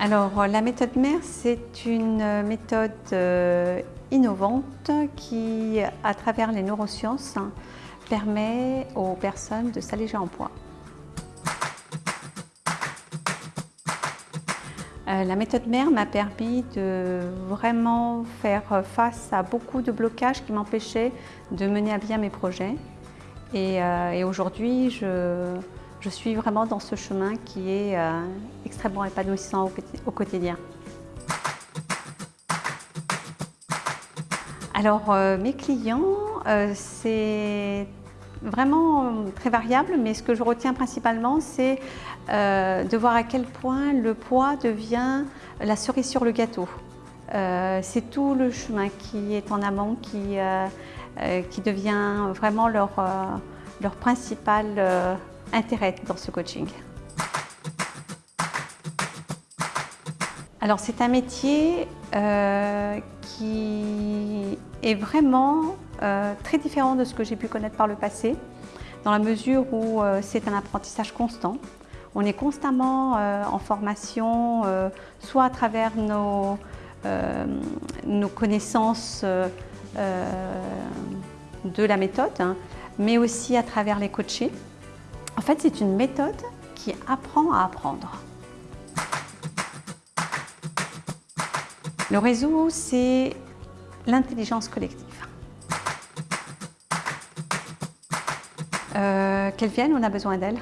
Alors, la méthode MER, c'est une méthode euh, innovante qui, à travers les neurosciences, permet aux personnes de s'alléger en poids. Euh, la méthode MER m'a permis de vraiment faire face à beaucoup de blocages qui m'empêchaient de mener à bien mes projets. Et, euh, aujourd'hui, je, suis vraiment dans ce chemin qui est euh, extrêmement épanouissant au, quotidien. Alors, mes clients, c'est vraiment très variable, mais ce que je retiens principalement, c'est euh, de voir à quel point le poids devient la cerise sur le gâteau. Euh, c'est tout le chemin qui est en amont qui, euh, qui devient vraiment leur, leur principal intérêt dans ce coaching. Alors c'est un métier qui est vraiment très différent de ce que j'ai pu connaître par le passé, dans la mesure où c'est un apprentissage constant. On est constamment euh, en formation, euh, soit à travers nos, euh, nos connaissances de la méthode, hein, mais aussi à travers les coachés. En fait, c'est une méthode qui apprend à apprendre. Le réseau, c'est l'intelligence collective. Qu'elle vienne, on a besoin d'elle.